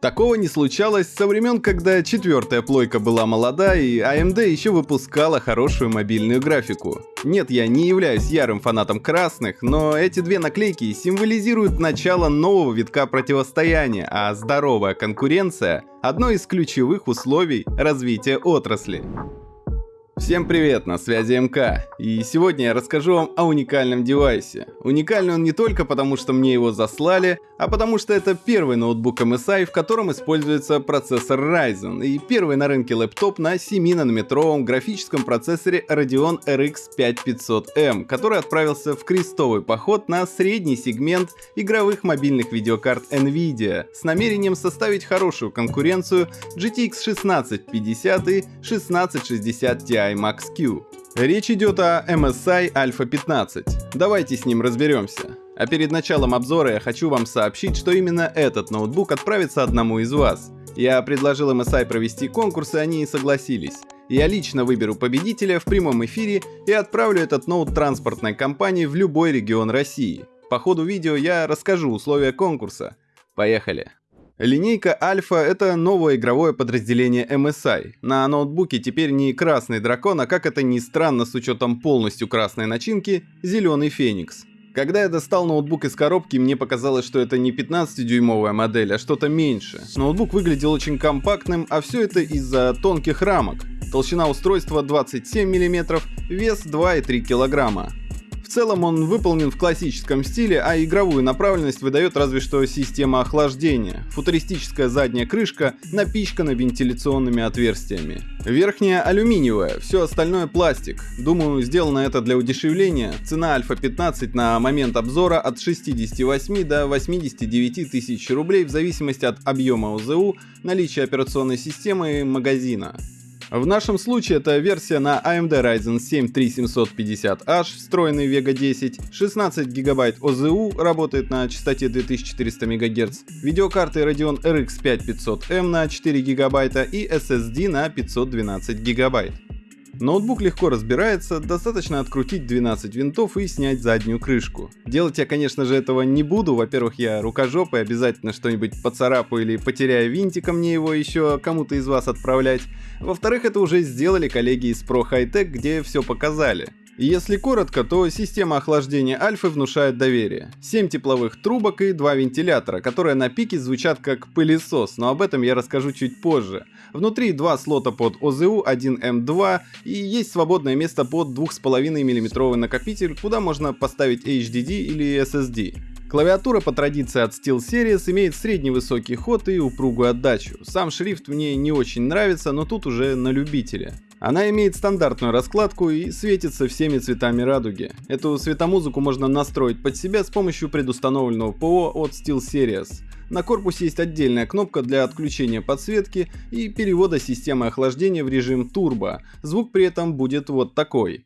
Такого не случалось со времен, когда четвертая плойка была молода и AMD еще выпускала хорошую мобильную графику. Нет, я не являюсь ярым фанатом красных, но эти две наклейки символизируют начало нового витка противостояния, а здоровая конкуренция – одно из ключевых условий развития отрасли. Всем привет, на связи МК, и сегодня я расскажу вам о уникальном девайсе. Уникальный он не только потому, что мне его заслали, а потому что это первый ноутбук MSI, в котором используется процессор Ryzen, и первый на рынке лэптоп на 7-нанометровом графическом процессоре Radeon RX 5500M, который отправился в крестовый поход на средний сегмент игровых мобильных видеокарт Nvidia с намерением составить хорошую конкуренцию GTX 1650 и 1660 Ti Max-Q. Речь идет о MSI Alpha 15. Давайте с ним разберемся. А перед началом обзора я хочу вам сообщить, что именно этот ноутбук отправится одному из вас. Я предложил MSI провести конкурс, и они согласились. Я лично выберу победителя в прямом эфире и отправлю этот ноут транспортной компании в любой регион России. По ходу видео я расскажу условия конкурса. Поехали! Линейка Альфа — это новое игровое подразделение MSI. На ноутбуке теперь не красный дракон, а как это ни странно с учетом полностью красной начинки, зеленый Феникс. Когда я достал ноутбук из коробки, мне показалось, что это не 15-дюймовая модель, а что-то меньше. Ноутбук выглядел очень компактным, а все это из-за тонких рамок. Толщина устройства 27 мм, вес 2,3 кг. Целом он выполнен в классическом стиле, а игровую направленность выдает разве что система охлаждения. Футуристическая задняя крышка напичкана вентиляционными отверстиями. Верхняя алюминиевая, все остальное пластик. Думаю, сделано это для удешевления. Цена Альфа 15 на момент обзора от 68 до 89 тысяч рублей в зависимости от объема ОЗУ, наличия операционной системы и магазина. В нашем случае это версия на AMD Ryzen 7 3750H, встроенный Vega 10, 16 ГБ ОЗУ, работает на частоте 2400 МГц, видеокарты Radeon RX 5500M на 4 ГБ и SSD на 512 ГБ. Ноутбук легко разбирается, достаточно открутить 12 винтов и снять заднюю крышку. Делать я, конечно же, этого не буду. Во-первых, я рукожопый, обязательно что-нибудь поцарапаю или потеряю винтика мне его еще кому-то из вас отправлять. Во-вторых, это уже сделали коллеги из Pro High Tech, где все показали. Если коротко, то система охлаждения Альфы внушает доверие. 7 тепловых трубок и 2 вентилятора, которые на пике звучат как пылесос, но об этом я расскажу чуть позже. Внутри два слота под ОЗУ, 1М2 и есть свободное место под 2,5 мм накопитель, куда можно поставить HDD или SSD. Клавиатура по традиции от SteelSeries имеет средний высокий ход и упругую отдачу. Сам шрифт мне не очень нравится, но тут уже на любителя. Она имеет стандартную раскладку и светится всеми цветами радуги. Эту светомузыку можно настроить под себя с помощью предустановленного ПО от SteelSeries. На корпусе есть отдельная кнопка для отключения подсветки и перевода системы охлаждения в режим турбо. Звук при этом будет вот такой.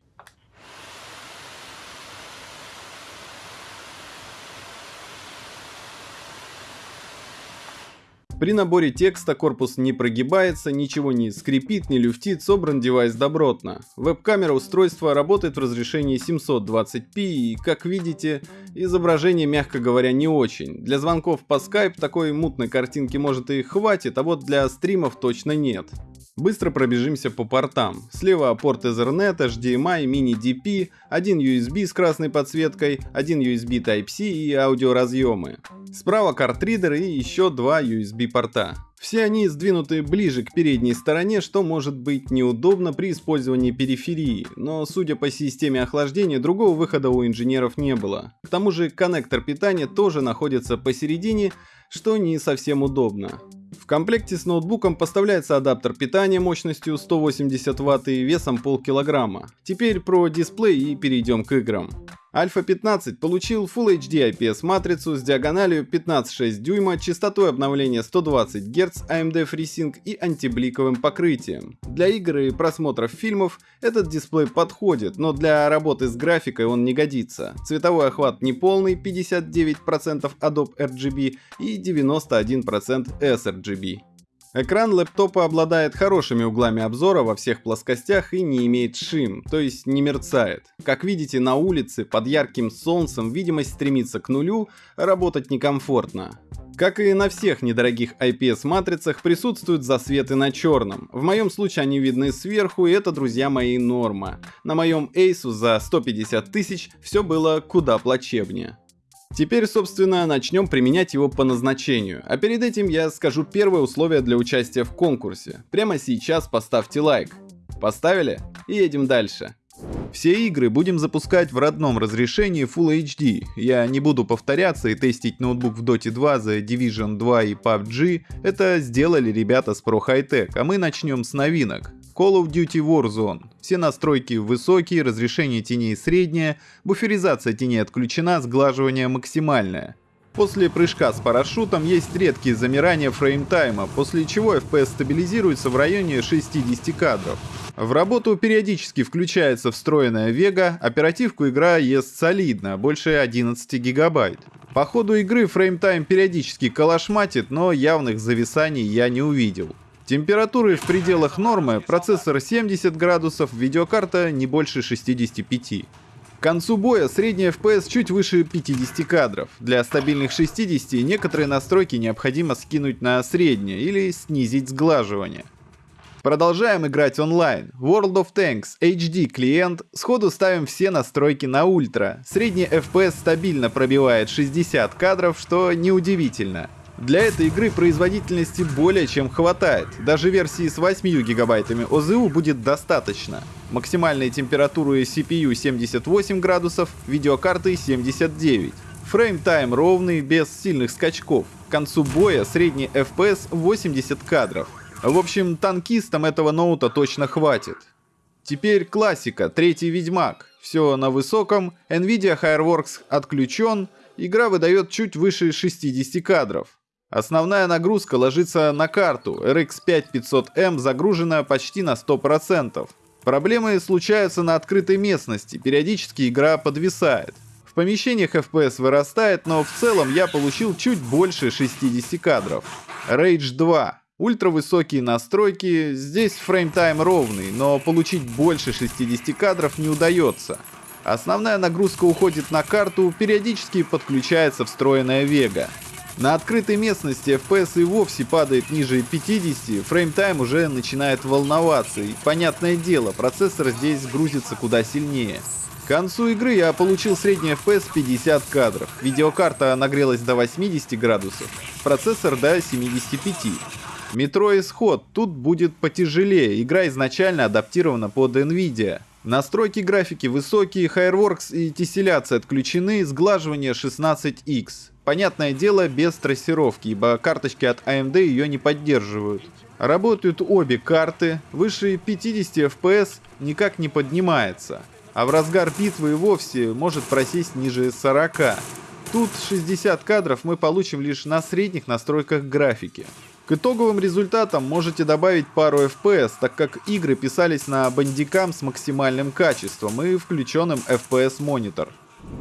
При наборе текста корпус не прогибается, ничего не скрипит, не люфтит, собран девайс добротно. Веб-камера устройства работает в разрешении 720p и, как видите, изображение, мягко говоря, не очень. Для звонков по Skype такой мутной картинки может и хватит, а вот для стримов точно нет. Быстро пробежимся по портам. Слева порт Ethernet, HDMI, mini-DP, один USB с красной подсветкой, один USB Type-C и аудиоразъемы. Справа картридер и еще два USB порта. Все они сдвинуты ближе к передней стороне, что может быть неудобно при использовании периферии, но судя по системе охлаждения, другого выхода у инженеров не было. К тому же коннектор питания тоже находится посередине, что не совсем удобно. В комплекте с ноутбуком поставляется адаптер питания мощностью 180 Вт и весом полкилограмма. Теперь про дисплей и перейдем к играм. Альфа 15 получил Full HD IPS матрицу с диагональю 15,6 дюйма, частотой обновления 120 Гц, AMD FreeSync и антибликовым покрытием. Для игр и просмотров фильмов этот дисплей подходит, но для работы с графикой он не годится. Цветовой охват неполный 59% Adobe RGB и 91% sRGB. Экран лэптопа обладает хорошими углами обзора во всех плоскостях и не имеет шим, то есть не мерцает. Как видите, на улице под ярким солнцем видимость стремится к нулю, а работать некомфортно. Как и на всех недорогих IPS-матрицах, присутствуют засветы на черном. В моем случае они видны сверху, и это, друзья мои, норма. На моем Asus за 150 тысяч все было куда плачевнее. Теперь, собственно, начнем применять его по назначению. А перед этим я скажу первое условие для участия в конкурсе. Прямо сейчас поставьте лайк. Поставили? И едем дальше. Все игры будем запускать в родном разрешении Full HD. Я не буду повторяться и тестить ноутбук в Dota 2, The Division 2 и PUBG. Это сделали ребята с Pro High Tech, а мы начнем с новинок. Call of Duty Warzone. Все настройки высокие, разрешение теней среднее, буферизация теней отключена, сглаживание максимальное. После прыжка с парашютом есть редкие замирания фреймтайма, после чего FPS стабилизируется в районе 60 кадров. В работу периодически включается встроенная Vega, оперативку игра ест солидно, больше 11 гигабайт. По ходу игры фреймтайм периодически калашматит, но явных зависаний я не увидел. Температуры в пределах нормы, процессор 70 градусов, видеокарта не больше 65. К концу боя средний FPS чуть выше 50 кадров. Для стабильных 60 некоторые настройки необходимо скинуть на среднее или снизить сглаживание. Продолжаем играть онлайн. World of Tanks HD клиент. Сходу ставим все настройки на ультра. Средний FPS стабильно пробивает 60 кадров, что неудивительно. Для этой игры производительности более чем хватает. Даже версии с 8 гигабайтами ОЗУ будет достаточно. Максимальная температура CPU 78 градусов, видеокарты 79. Фрейм-тайм ровный, без сильных скачков. К концу боя средний FPS 80 кадров. В общем, танкистам этого ноута точно хватит. Теперь классика, третий Ведьмак. Все на высоком, Nvidia Fireworks отключен, игра выдает чуть выше 60 кадров. Основная нагрузка ложится на карту, RX 5500M загружена почти на 100%. Проблемы случаются на открытой местности, периодически игра подвисает. В помещениях FPS вырастает, но в целом я получил чуть больше 60 кадров. Rage 2. Ультравысокие настройки, здесь frametime ровный, но получить больше 60 кадров не удается. Основная нагрузка уходит на карту, периодически подключается встроенная Vega. На открытой местности FPS и вовсе падает ниже 50, frametime уже начинает волноваться, и понятное дело, процессор здесь грузится куда сильнее. К концу игры я получил средний FPS 50 кадров, видеокарта нагрелась до 80 градусов, процессор до 75. Метро Исход тут будет потяжелее, игра изначально адаптирована под Nvidia. Настройки графики высокие, Fireworks и тесселяция отключены, сглаживание 16x. Понятное дело, без трассировки, ибо карточки от AMD ее не поддерживают. Работают обе карты, выше 50 FPS никак не поднимается, а в разгар битвы и вовсе может просесть ниже 40. Тут 60 кадров мы получим лишь на средних настройках графики. К итоговым результатам можете добавить пару FPS, так как игры писались на бандикам с максимальным качеством и включенным FPS монитор.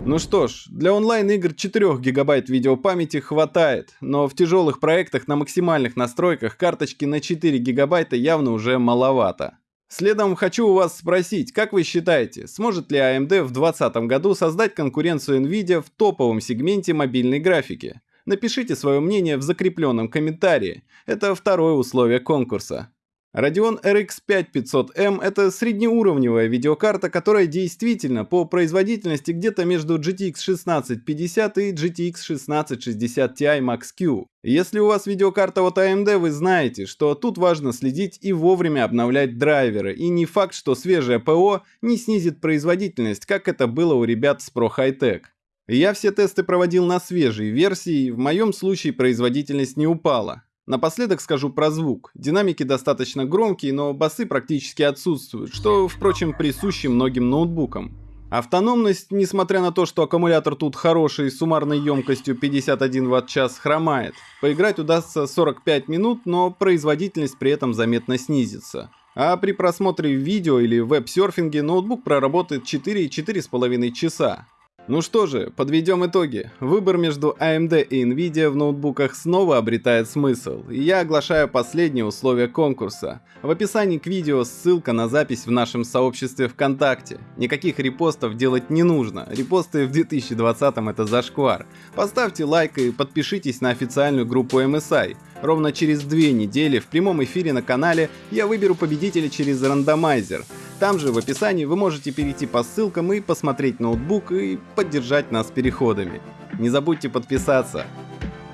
Ну что ж, для онлайн-игр 4 гигабайт видеопамяти хватает, но в тяжелых проектах на максимальных настройках карточки на 4 гигабайта явно уже маловато. Следом хочу у вас спросить, как вы считаете, сможет ли AMD в 2020 году создать конкуренцию Nvidia в топовом сегменте мобильной графики? Напишите свое мнение в закрепленном комментарии. Это второе условие конкурса. Radeon RX 5500M – это среднеуровневая видеокарта, которая действительно по производительности где-то между GTX 1650 и GTX 1660 Ti Max-Q. Если у вас видеокарта от AMD, вы знаете, что тут важно следить и вовремя обновлять драйверы, и не факт, что свежее ПО не снизит производительность, как это было у ребят с Pro High Tech. Я все тесты проводил на свежей версии, в моем случае производительность не упала. Напоследок скажу про звук. Динамики достаточно громкие, но басы практически отсутствуют, что, впрочем, присуще многим ноутбукам. Автономность, несмотря на то, что аккумулятор тут хороший с суммарной емкостью 51 Вт-час, хромает. Поиграть удастся 45 минут, но производительность при этом заметно снизится. А при просмотре видео или веб-серфинге ноутбук проработает 4-4,5 часа. Ну что же, подведем итоги. Выбор между AMD и Nvidia в ноутбуках снова обретает смысл, и я оглашаю последние условия конкурса. В описании к видео ссылка на запись в нашем сообществе ВКонтакте. Никаких репостов делать не нужно, репосты в 2020 это зашквар. Поставьте лайк и подпишитесь на официальную группу MSI. Ровно через две недели в прямом эфире на канале я выберу победителя через рандомайзер. Там же в описании вы можете перейти по ссылкам и посмотреть ноутбук и поддержать нас переходами. Не забудьте подписаться.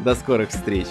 До скорых встреч!